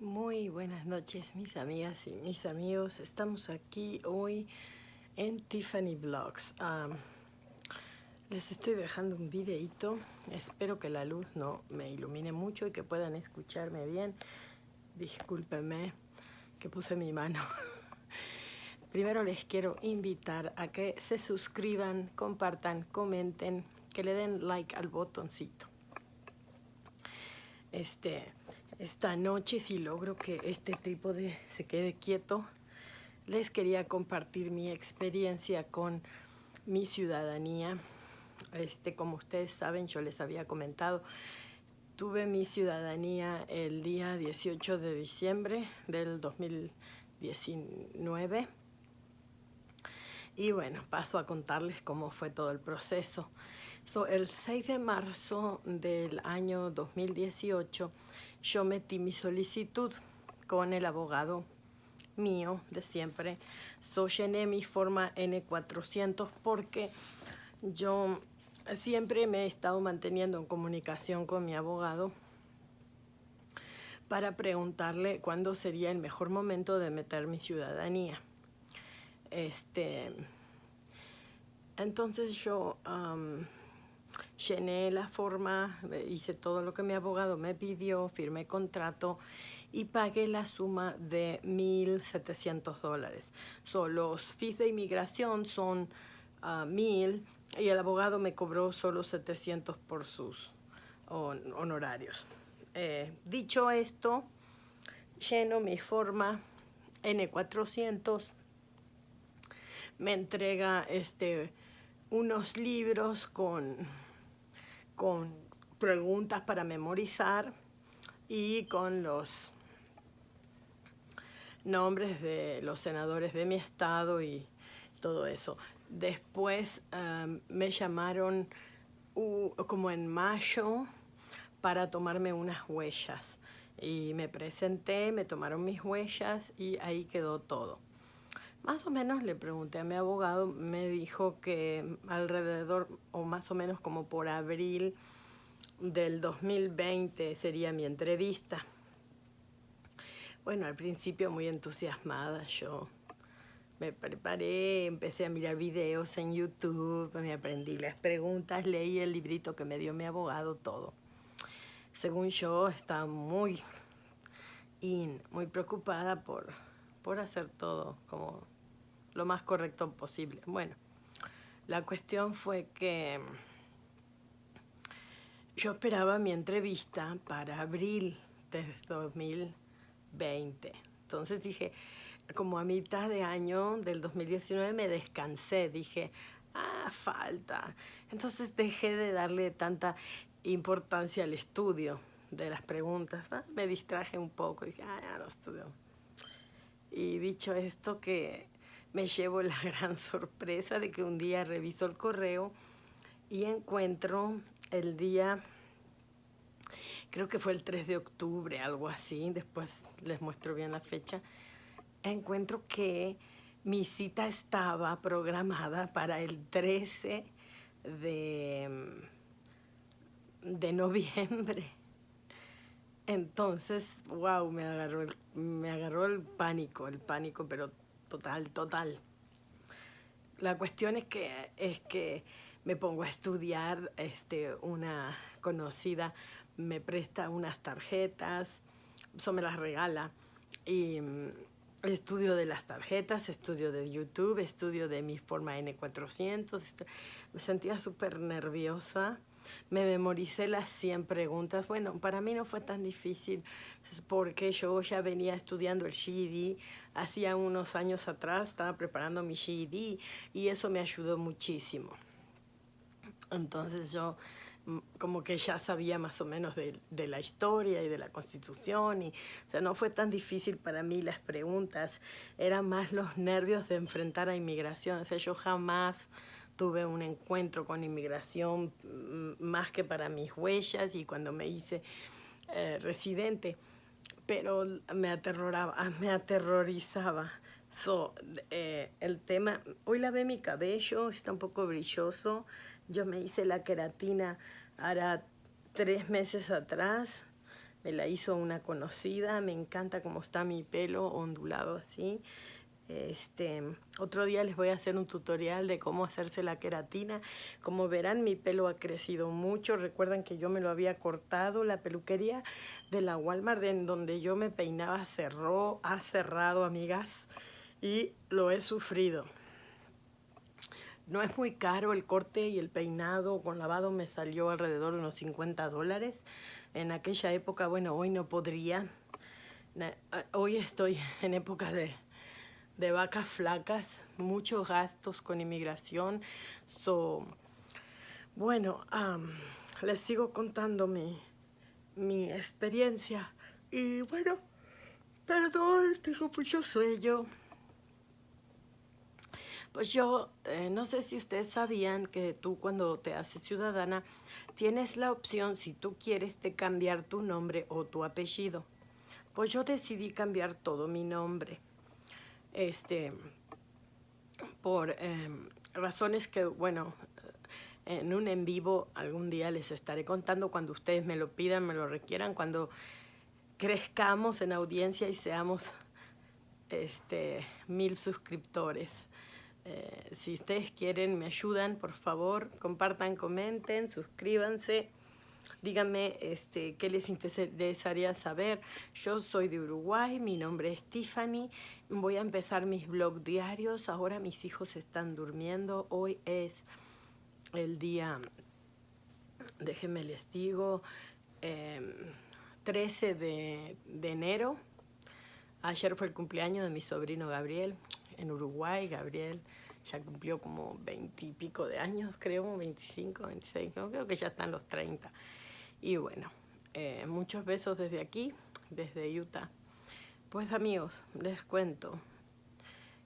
Muy buenas noches mis amigas y mis amigos. Estamos aquí hoy en Tiffany Vlogs. les estoy dejando un videito. Espero que la luz no me ilumine mucho y que puedan escucharme bien. Discúlpenme que puse mi mano. Primero les quiero invitar a que se suscriban, compartan, comenten, que le den like al botoncito. Este, esta noche, si logro que este trípode se quede quieto, les quería compartir mi experiencia con mi ciudadanía. Este, como ustedes saben, yo les había comentado, tuve mi ciudadanía el día 18 de diciembre del 2019. Y bueno, paso a contarles cómo fue todo el proceso. el 6 de marzo del año 2018 yo metí mi solicitud con el abogado mío de siempre. So, llené mi forma N400 porque yo siempre me he estado manteniendo en comunicación con mi abogado para preguntarle cuándo sería el mejor momento de meter mi ciudadanía. Este, entonces yo llené la forma, hice todo lo que mi abogado me pidió, firmé contrato y pagué la suma de 1.700 dólares. So, los fees de inmigración son uh, 1.000 y el abogado me cobró solo 700 por sus honorarios. Eh, dicho esto, lleno mi forma N400, me entrega este, unos libros con con preguntas para memorizar y con los nombres de los senadores de mi estado y todo eso. Después um, me llamaron como en mayo para tomarme unas huellas y me presenté, me tomaron mis huellas y ahí quedó todo. Más o menos le pregunté a mi abogado, me dijo que alrededor o más o menos como por abril del 2020 sería mi entrevista. Bueno, al principio muy entusiasmada yo me preparé, empecé a mirar videos en YouTube, me aprendí las preguntas, leí el librito que me dio mi abogado, todo. Según yo, estaba muy in, muy preocupada por, por hacer todo como lo más correcto posible. Bueno, la cuestión fue que yo esperaba mi entrevista para abril de 2020. Entonces dije, como a mitad de año del 2019 me descansé, dije, ah, falta. Entonces dejé de darle tanta importancia al estudio de las preguntas, me distraje un poco, dije, ah, ya no estudio. Y dicho esto que me llevo la gran sorpresa de que un día reviso el correo y encuentro el día, creo que fue el 3 de octubre, algo así, después les muestro bien la fecha, encuentro que mi cita estaba programada para el 13 de, de noviembre. Entonces, wow, me agarró, el, me agarró el pánico, el pánico, pero total, total. La cuestión es que, es que me pongo a estudiar, este, una conocida me presta unas tarjetas, eso me las regala, y mm, estudio de las tarjetas, estudio de YouTube, estudio de mi forma N400, me sentía súper nerviosa, me memoricé las 100 preguntas. Bueno, para mí no fue tan difícil porque yo ya venía estudiando el GED. Hacía unos años atrás estaba preparando mi GED y eso me ayudó muchísimo. Entonces yo mm, como que ya sabía más o menos de, la historia y de la constitución y no fue tan difícil para mí las preguntas, eran más los nervios de enfrentar a inmigración, o yo jamás tuve un encuentro con inmigración mm, más que para mis huellas y cuando me hice eh, residente, pero me aterroraba, me aterrorizaba. So, eh, el tema, hoy lavé mi cabello, está un poco brilloso. Yo me hice la queratina hará tres meses atrás. me la hizo una conocida, me encanta cómo está mi pelo ondulado así. Este, otro día les voy a hacer un tutorial de cómo hacerse la queratina. Como verán, mi pelo ha crecido mucho. Recuerdan que yo me lo había cortado. La peluquería de la Walmart, en donde yo me peinaba, cerró, ha cerrado, amigas. Y lo he sufrido. No es muy caro el corte y el peinado con lavado me salió alrededor de unos 50 dólares. En aquella época, bueno, hoy no podría. Hoy estoy en época de de vacas flacas, muchos gastos con inmigración. So, bueno, les sigo contando mi, mi experiencia. Y bueno, perdón, tengo mucho sueño. Pues yo, eh, no sé si ustedes sabían que tú cuando te haces ciudadana, tienes la opción, si tú quieres, de cambiar tu nombre o tu apellido. Pues yo decidí cambiar todo mi nombre este, por em, razones que, bueno, en un en vivo algún día les estaré contando cuando ustedes me lo pidan, me lo requieran, cuando crezcamos en audiencia y seamos este, mil suscriptores. Eh, si ustedes quieren, me ayudan, por favor, compartan, comenten, suscríbanse. Díganme este, qué les interesaría saber. Yo soy de Uruguay, mi nombre es Tiffany. Voy a empezar mis blog diarios. Ahora mis hijos están durmiendo. Hoy es el día, déjenme les digo, 13 em, de, de enero. Ayer fue el cumpleaños de mi sobrino Gabriel en Uruguay. Gabriel ya cumplió como 20 y pico de años, creo, 25, 26, no, creo que ya están los 30. Y bueno, eh, muchos besos desde aquí, desde Utah. Pues amigos, les cuento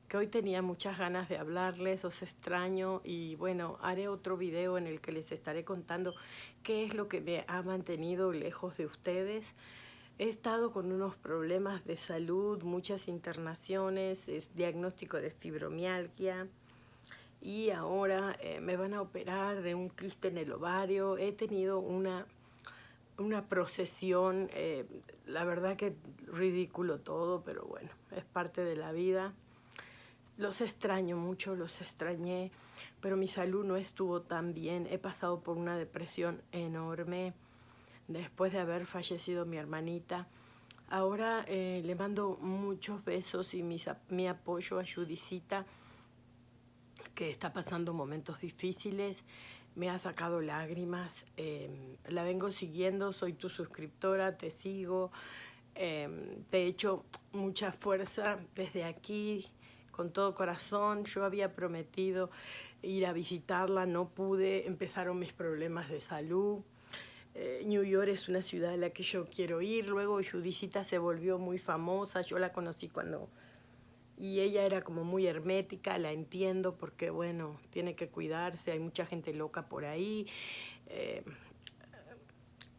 que hoy tenía muchas ganas de hablarles, os extraño y bueno, haré otro video en el que les estaré contando qué es lo que me ha mantenido lejos de ustedes. He estado con unos problemas de salud, muchas internaciones, es diagnóstico de fibromialgia y ahora eh, me van a operar de un quiste en el ovario. He tenido una una procesión, eh, la verdad que ridículo todo, pero bueno, es parte de la vida. Los extraño mucho, los extrañé, pero mi salud no estuvo tan bien. He pasado por una depresión enorme después de haber fallecido mi hermanita. Ahora eh, le mando muchos besos y mi apoyo a Judicita, que está pasando momentos difíciles me ha sacado lágrimas. Em, la vengo siguiendo, soy tu suscriptora, te sigo. Em, te he hecho mucha fuerza desde aquí, con todo corazón. Yo había prometido ir a visitarla, no pude, empezaron mis problemas de salud. Eh, New York es una ciudad a la que yo quiero ir. Luego Judicita se volvió muy famosa. Yo la conocí cuando y ella era como muy hermética, la entiendo porque, bueno, tiene que cuidarse, hay mucha gente loca por ahí. Eh,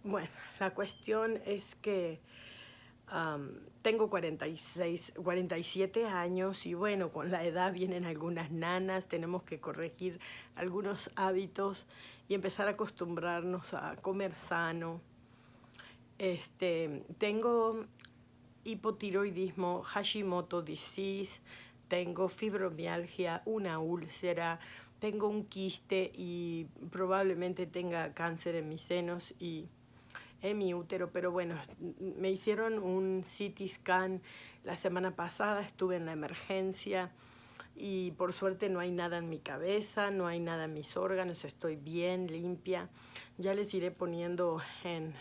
bueno, la cuestión es que tengo 46, 47 años y bueno, con la edad vienen algunas nanas, tenemos que corregir algunos hábitos y empezar a acostumbrarnos a comer sano. Este, tengo hipotiroidismo, Hashimoto disease, tengo fibromialgia, una úlcera, tengo un quiste y probablemente tenga cáncer en mis senos y en mi útero, pero bueno, me hicieron un CT scan la semana pasada, estuve en la emergencia y por suerte no hay nada en mi cabeza, no hay nada en mis órganos, estoy bien, limpia. Ya les iré poniendo en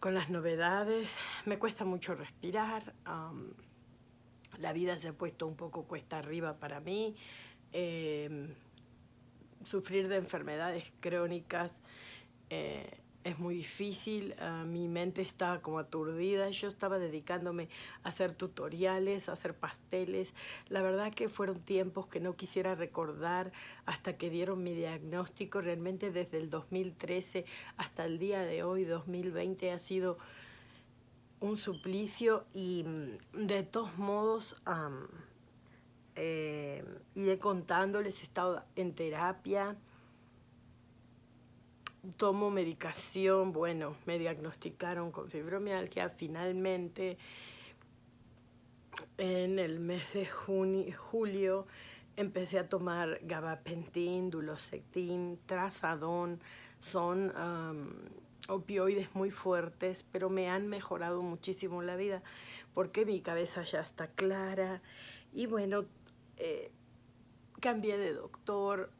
con las novedades. Me cuesta mucho respirar. la vida se ha puesto un poco cuesta arriba para mí. Em, sufrir de enfermedades crónicas eh, es muy difícil, ah, mi mente estaba como aturdida, yo estaba dedicándome a hacer tutoriales, a hacer pasteles, la verdad que fueron tiempos que no quisiera recordar hasta que dieron mi diagnóstico, realmente desde el 2013 hasta el día de hoy, 2020, ha sido un suplicio y mm, de todos modos eh, iré contándoles, he estado en terapia, tomo medicación, bueno, me diagnosticaron con fibromialgia, finalmente en el mes de junio, julio empecé a tomar gabapentin, dulocectin, trazadón, son opioides muy fuertes, pero me han mejorado muchísimo la vida porque mi cabeza ya está clara. Y bueno, eh, cambié de doctor,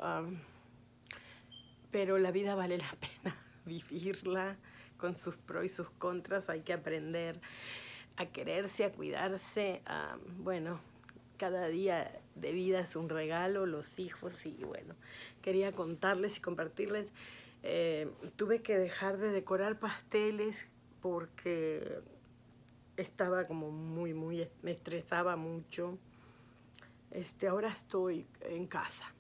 pero la vida vale la pena vivirla con sus pros y sus contras, hay que aprender a quererse, a cuidarse, bueno, cada día de vida es un regalo, los hijos y bueno, quería contarles y compartirles. Eh, tuve que dejar de decorar pasteles porque estaba como muy, muy, me estresaba mucho. Este, ahora estoy en casa.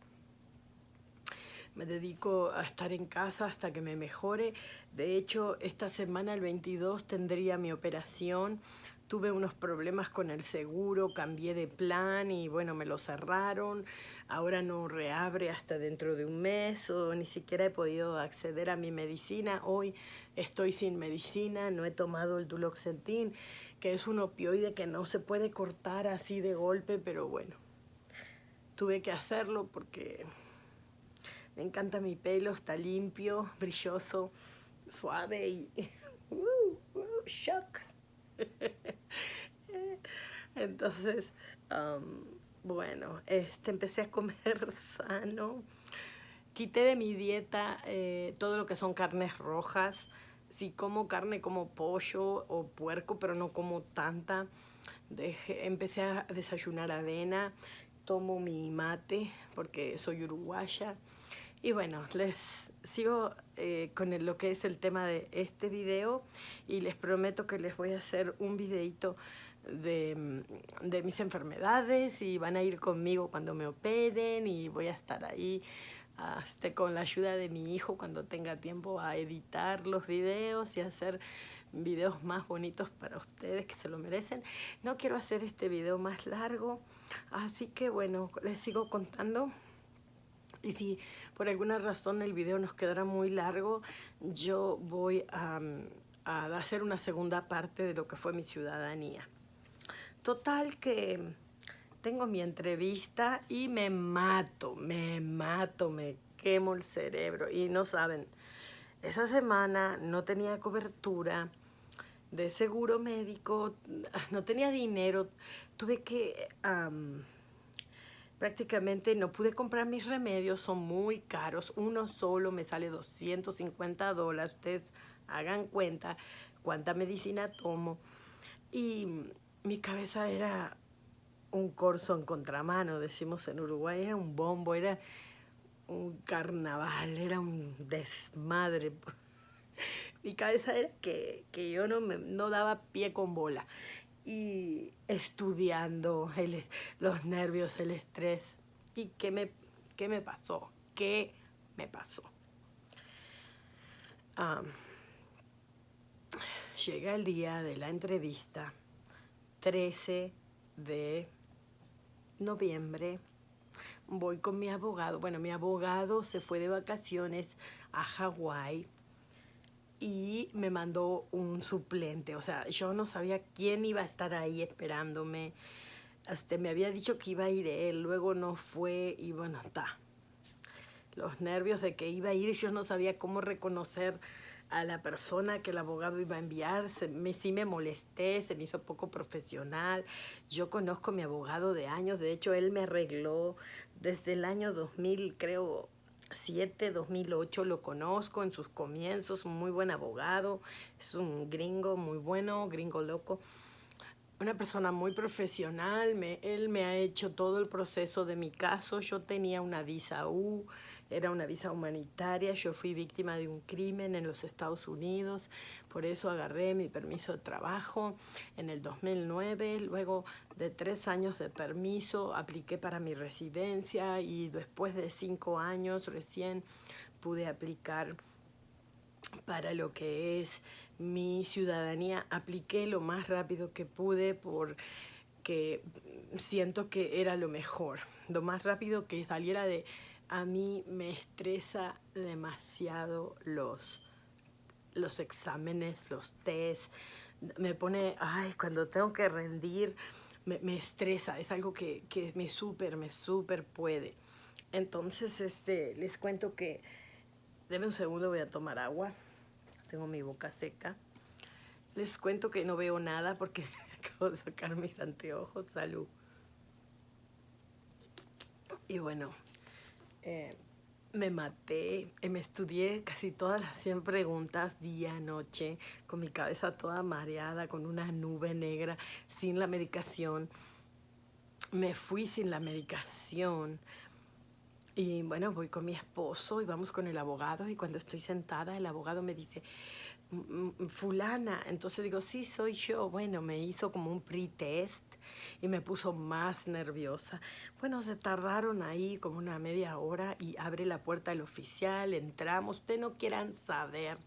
Me dedico a estar en casa hasta que me mejore. De hecho, esta semana, el 22, tendría mi operación. Tuve unos problemas con el seguro, cambié de plan y bueno, me lo cerraron. Ahora no reabre hasta dentro de un mes o ni siquiera he podido acceder a mi medicina. Hoy estoy sin medicina, no he tomado el duloxetin, que es un opioide que no se puede cortar así de golpe, pero bueno, tuve que hacerlo porque me encanta mi pelo, está limpio, brilloso, suave y... Uh, uh, shock. Entonces, bueno, este, empecé a comer sano. Quité de mi dieta eh, todo lo que son carnes rojas. Si como carne como pollo o puerco, pero no como tanta. empecé a desayunar avena. Tomo mi mate porque soy uruguaya. Y bueno, les sigo eh, con lo que es el tema de este video y les prometo que les voy a hacer un videito de, de, mis enfermedades y van a ir conmigo cuando me operen y voy a estar ahí este, con la ayuda de mi hijo cuando tenga tiempo a editar los videos y hacer videos más bonitos para ustedes que se lo merecen. No quiero hacer este video más largo, así que bueno, les sigo contando. Y si por alguna razón el video nos quedará muy largo, yo voy a, a hacer una segunda parte de lo que fue mi ciudadanía. Total que tengo mi entrevista y me mato, me mato, me quemo el cerebro. Y no saben, esa semana no tenía cobertura de seguro médico, no tenía dinero, tuve que... prácticamente no pude comprar mis remedios, son muy caros. Uno solo me sale 250 dólares. Ustedes hagan cuenta cuánta medicina tomo. Y mi cabeza era un corso en contramano, decimos en Uruguay, era un bombo, era un carnaval, era un desmadre. Mi cabeza era que, yo no, me, no daba pie con bola. Y estudiando los nervios, el estrés. ¿Y qué me, qué me pasó? ¿Qué me pasó? llega el día de la entrevista 13 de noviembre voy con mi abogado. Bueno, mi abogado se fue de vacaciones a Hawái y me mandó un suplente. O sea, yo no sabía quién iba a estar ahí esperándome. Este, me había dicho que iba a ir él, luego no fue y bueno, está. Los nervios de que iba a ir, yo no sabía cómo reconocer a la persona que el abogado iba a enviar, se, me, sí me molesté, se me hizo poco profesional. Yo conozco a mi abogado de años, de hecho él me arregló desde el año 2000, creo, 7, 2008 lo conozco en sus comienzos, muy buen abogado, es un gringo muy bueno, gringo loco. Una persona muy profesional, me, él me ha hecho todo el proceso de mi caso. Yo tenía una visa U, era una visa humanitaria, yo fui víctima de un crimen en los Estados Unidos, por eso agarré mi permiso de trabajo en el 2009, luego de tres años de permiso apliqué para mi residencia y después de cinco años recién pude aplicar para lo que es mi ciudadanía. Apliqué lo más rápido que pude porque siento que era lo mejor, lo más rápido que saliera de a mí me estresa demasiado los, los exámenes, los test. Me pone, ay, cuando tengo que rendir, me, me estresa. Es algo que, que me súper, me súper puede. Entonces, este, les cuento que, denme un segundo, voy a tomar agua. Tengo mi boca seca. Les cuento que no veo nada porque acabo de sacar mis anteojos. Salud. Y bueno, eh, me maté, eh, me estudié casi todas las 100 preguntas día, noche, con mi cabeza toda mareada, con una nube negra, sin la medicación. Me fui sin la medicación. Y bueno, voy con mi esposo y vamos con el abogado y cuando estoy sentada el abogado me dice, fulana, entonces digo, sí, soy yo. Bueno, me hizo como un pre-test y me puso más nerviosa. Bueno, se tardaron ahí como una media hora y abre la puerta el oficial, entramos. Ustedes no quieran saber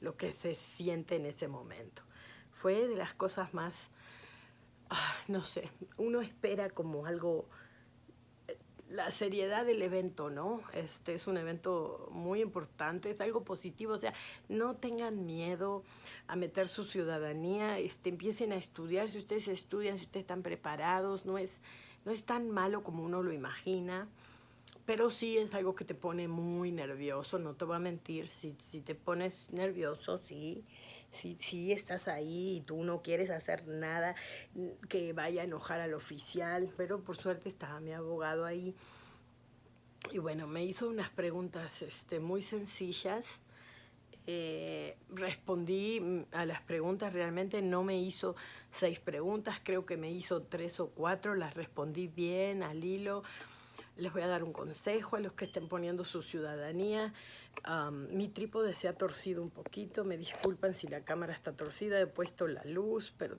lo que se siente en ese momento. Fue de las cosas más, ah, no sé, uno espera como algo la seriedad del evento, ¿no? Este es un evento muy importante, es algo positivo, o sea, no tengan miedo a meter su ciudadanía, este, empiecen a estudiar, si ustedes estudian, si ustedes están preparados, no es, no es tan malo como uno lo imagina, pero sí es algo que te pone muy nervioso, no te voy a mentir, si, si te pones nervioso, sí, si, si estás ahí y tú no quieres hacer nada que vaya a enojar al oficial, pero por suerte estaba mi abogado ahí. Y bueno, me hizo unas preguntas este, muy sencillas. Eh, respondí a las preguntas, realmente no me hizo seis preguntas, creo que me hizo tres o cuatro, las respondí bien, al hilo. Les voy a dar un consejo a los que estén poniendo su ciudadanía mi trípode se ha torcido un poquito, me disculpan si la cámara está torcida, he puesto la luz, pero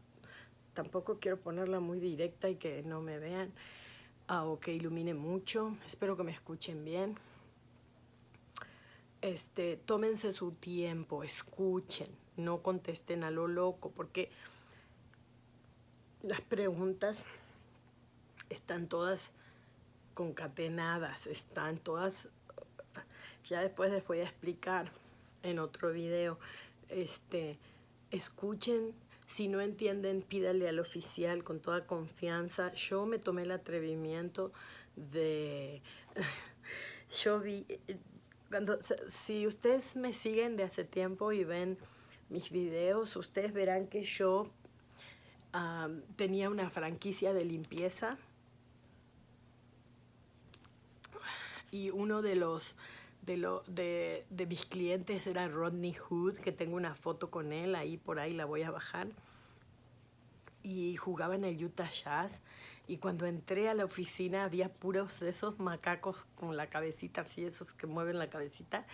tampoco quiero ponerla muy directa y que no me vean ah, o que ilumine mucho. Espero que me escuchen bien. Este, tómense su tiempo, escuchen, no contesten a lo loco, porque las preguntas están todas concatenadas, están todas ya después les voy a explicar en otro video. Este, escuchen, si no entienden, pídale al oficial con toda confianza. Yo me tomé el atrevimiento de... Yo vi... Cuando, si ustedes me siguen de hace tiempo y ven mis videos, ustedes verán que yo tenía una franquicia de limpieza y uno de los de, lo, de, de, mis clientes era Rodney Hood, que tengo una foto con él, ahí por ahí la voy a bajar. Y jugaba en el Utah Jazz. Y cuando entré a la oficina había puros esos macacos con la cabecita, así, esos que mueven la cabecita.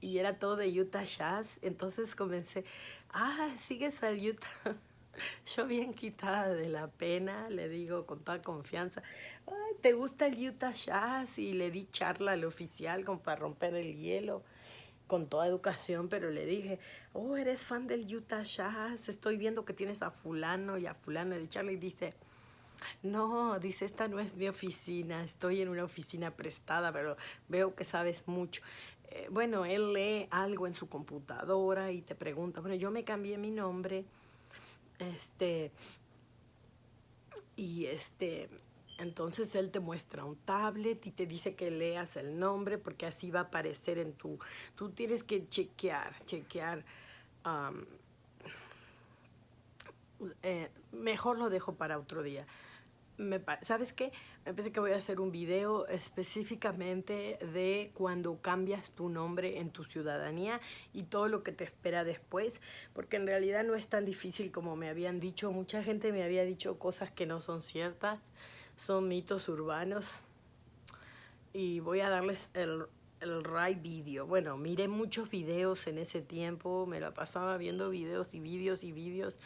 Y era todo de Utah Jazz. Entonces comencé, ah, sigues al Utah. Yo bien quitada de la pena, le digo con toda confianza, ¿te gusta el Utah Jazz? Y le di charla al oficial como para romper el hielo con toda educación, pero le dije, oh, eres fan del Utah Jazz, estoy viendo que tienes a fulano y a fulano de charla y dice, no, dice, esta no es mi oficina, estoy en una oficina prestada, pero veo que sabes mucho. Eh, bueno, él lee algo en su computadora y te pregunta, bueno, yo me cambié mi nombre, este, y este, entonces él te muestra un tablet y te dice que leas el nombre porque así va a aparecer en tu... Tú tienes que chequear, chequear... Eh, mejor lo dejo para otro día me, ¿sabes qué? Me parece que voy a hacer un video específicamente de cuando cambias tu nombre en tu ciudadanía y todo lo que te espera después, porque en realidad no es tan difícil como me habían dicho. Mucha gente me había dicho cosas que no son ciertas, son mitos urbanos. Y voy a darles el, el right video. Bueno, miré muchos videos en ese tiempo, me la pasaba viendo videos y videos y videos.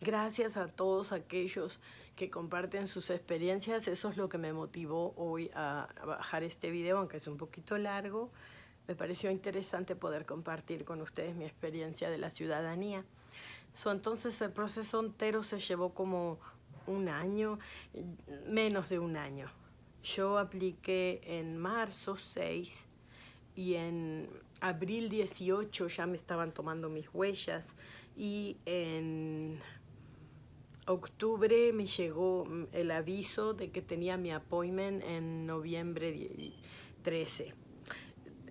Gracias a todos aquellos que comparten sus experiencias. Eso es lo que me motivó hoy a, bajar este video, aunque es un poquito largo. Me pareció interesante poder compartir con ustedes mi experiencia de la ciudadanía. entonces el proceso entero se llevó como un año, menos de un año. yo apliqué en marzo 6 y en abril 18 ya me estaban tomando mis huellas y en octubre me llegó el aviso de que tenía mi appointment en noviembre 13.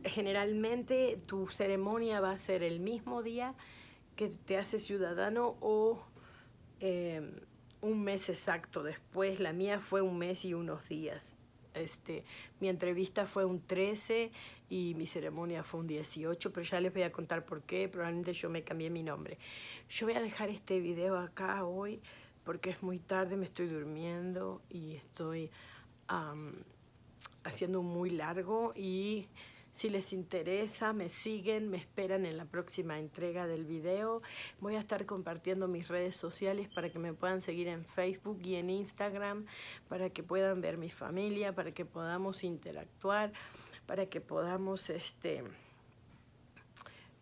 Generalmente tu ceremonia va a ser el mismo día que te hace ciudadano o eh, un mes exacto después. La mía fue un mes y unos días. Este, mi entrevista fue un 13 y mi ceremonia fue un 18, pero ya les voy a contar por qué, probablemente yo me cambié mi nombre. Yo voy a dejar este video acá hoy porque es muy tarde, me estoy durmiendo y estoy haciendo muy largo y si les interesa, me siguen, me esperan en la próxima entrega del video. Voy a estar compartiendo mis redes sociales para que me puedan seguir en Facebook y en Instagram, para que puedan ver mi familia, para que podamos interactuar, para que podamos este,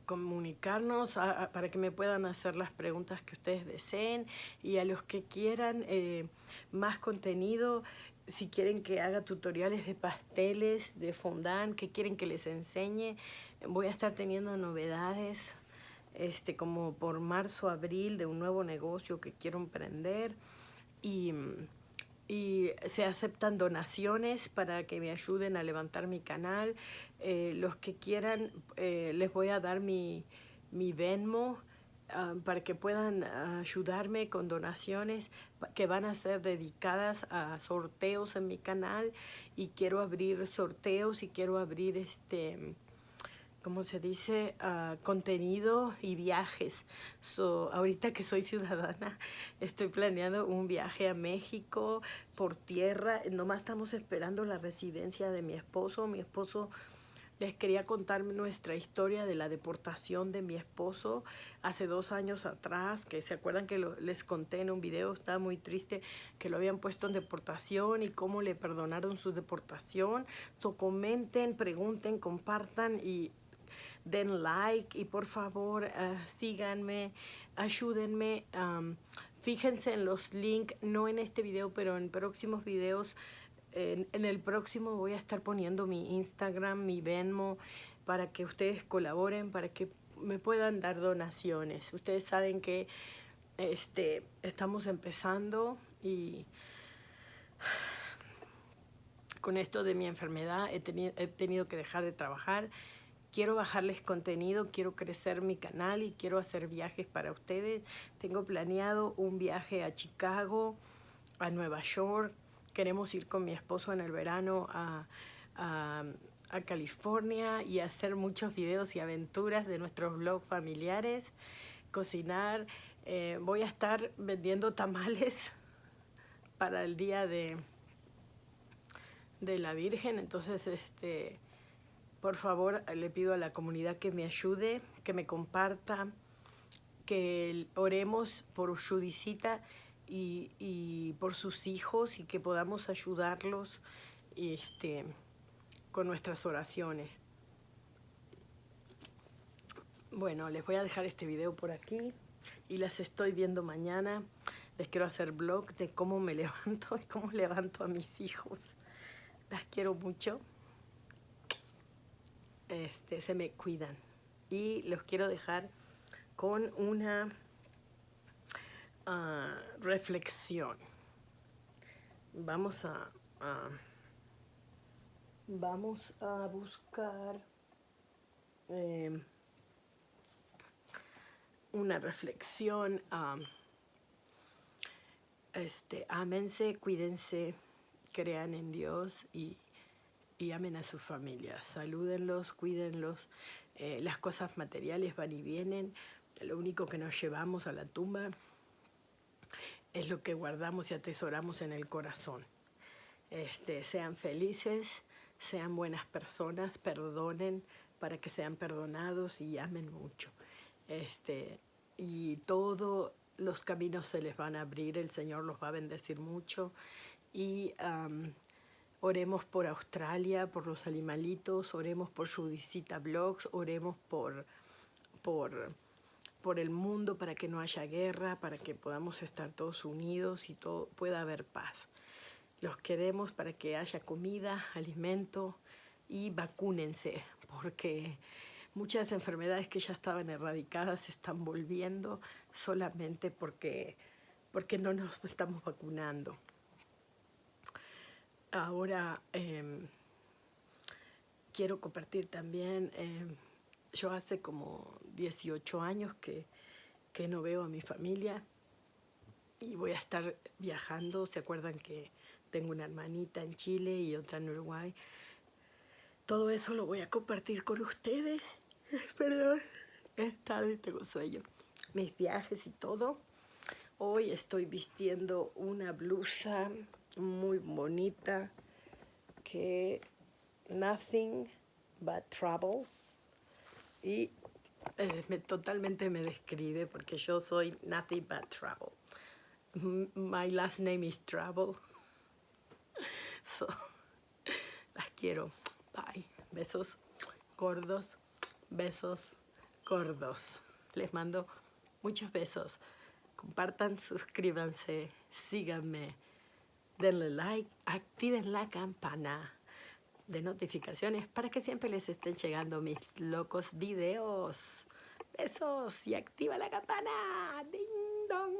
comunicarnos, para que me puedan hacer las preguntas que ustedes deseen y a los que quieran eh, más contenido, si quieren que haga tutoriales de pasteles, de fondant, que quieren que les enseñe, voy a estar teniendo novedades este, como por marzo, abril de un nuevo negocio que quiero emprender y, y se aceptan donaciones para que me ayuden a levantar mi canal. Eh, los que quieran eh, les voy a dar mi, mi Venmo Ah, para que puedan ayudarme con donaciones que van a ser dedicadas a sorteos en mi canal y quiero abrir sorteos y quiero abrir este como se dice, uh, contenido y viajes. So, ahorita que soy ciudadana, estoy planeando un viaje a México por tierra. Nomás estamos esperando la residencia de mi esposo. Mi esposo les quería contar nuestra historia de la deportación de mi esposo hace dos años atrás, que se acuerdan que les conté en un video, estaba muy triste que lo habían puesto en deportación y cómo le perdonaron su deportación. So, comenten, pregunten, compartan y den like y por favor uh, síganme, ayúdenme. Um, fíjense en los links, no en este video, pero en próximos videos en, el próximo voy a estar poniendo mi Instagram, mi Venmo, para que ustedes colaboren, para que me puedan dar donaciones. Ustedes saben que este, estamos empezando y con esto de mi enfermedad he he tenido que dejar de trabajar. Quiero bajarles contenido, quiero crecer mi canal y quiero hacer viajes para ustedes. Tengo planeado un viaje a Chicago, a Nueva York, queremos ir con mi esposo en el verano a, California y hacer muchos videos y aventuras de nuestros blogs familiares, cocinar. Eh, voy a estar vendiendo tamales para el día de, de la Virgen, entonces este, por favor le pido a la comunidad que me ayude, que me comparta, que oremos por Judicita y, por sus hijos y que podamos ayudarlos este, con nuestras oraciones. Bueno, les voy a dejar este video por aquí y las estoy viendo mañana. Les quiero hacer blog de cómo me levanto y cómo levanto a mis hijos. Las quiero mucho. Este, se me cuidan. Y los quiero dejar con una reflexión. Vamos a, vamos a buscar em, una reflexión. este, ámense, cuídense, crean en Dios y, y amen a su familia. Salúdenlos, cuídenlos. Eh, las cosas materiales van y vienen. Lo único que nos llevamos a la tumba es lo que guardamos y atesoramos en el corazón. Este, sean felices, sean buenas personas, perdonen para que sean perdonados y amen mucho. Este, y todos los caminos se les van a abrir, el Señor los va a bendecir mucho. Y oremos por Australia, por los animalitos, oremos por Judicita Blogs, oremos por, por por el mundo para que no haya guerra, para que podamos estar todos unidos y todo, pueda haber paz. Los queremos para que haya comida, alimento y vacúnense, porque muchas enfermedades que ya estaban erradicadas se están volviendo solamente porque, porque no nos estamos vacunando. Ahora em, quiero compartir también, em, yo hace como 18 años que, que no veo a mi familia y voy a estar viajando, ¿se acuerdan que tengo una hermanita en Chile y otra en Uruguay? Todo eso lo voy a compartir con ustedes. Perdón, es tarde, tengo sueño. Mis viajes y todo. Hoy estoy vistiendo una blusa muy bonita que Nothing But Trouble y eh, me, totalmente me describe porque yo soy Nothing But Trouble. My last name is Trouble. So, las quiero. Bye. Besos gordos. Besos gordos. Les mando muchos besos. Compartan, suscríbanse, síganme, denle like, activen la campana de notificaciones para que siempre les estén llegando mis locos videos. Besos y activa la campana. Ding dong.